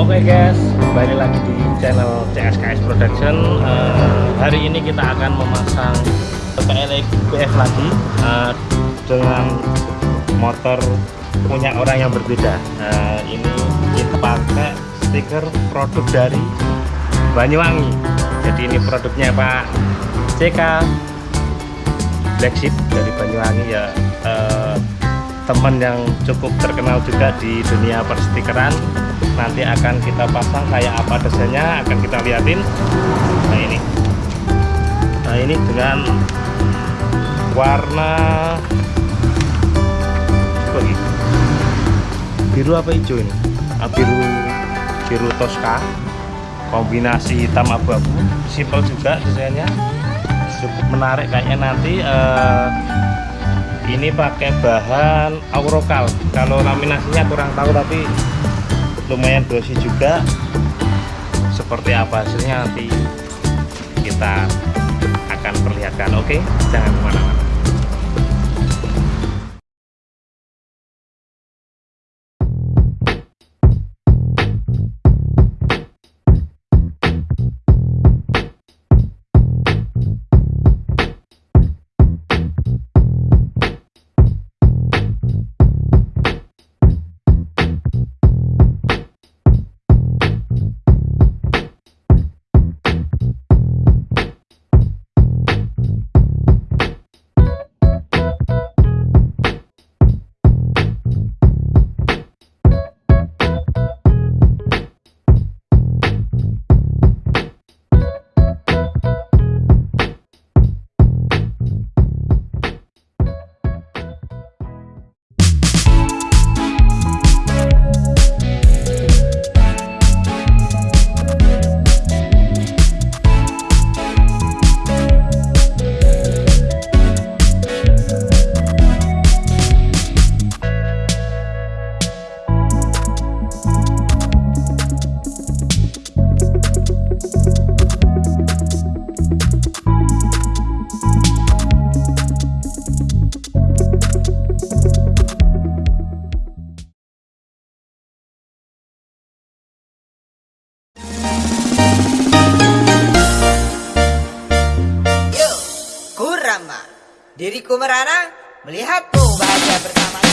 Oke guys, kembali lagi di channel CSKS Production. Uh, hari ini kita akan memasang PLX BF lagi uh, dengan motor punya orang yang berbeda. Uh, ini kita pakai stiker produk dari Banyuwangi. Jadi ini produknya Pak CK Black Sheep dari Banyuwangi ya. Uh, teman yang cukup terkenal juga di dunia perstikeran nanti akan kita pasang kayak apa desainnya akan kita liatin. Nah ini. Nah ini dengan warna biru apa hijau ini? Nah, biru biru toska. Kombinasi hitam abu-abu. Simple juga desainnya. Cukup menarik kayaknya nanti uh, ini pakai bahan aurokal. Kalau laminasinya kurang tahu tapi lumayan dosi juga. Seperti apa hasilnya nanti kita akan perlihatkan. Oke jangan ke mana-mana Diriku merana melihatmu bahagia bersama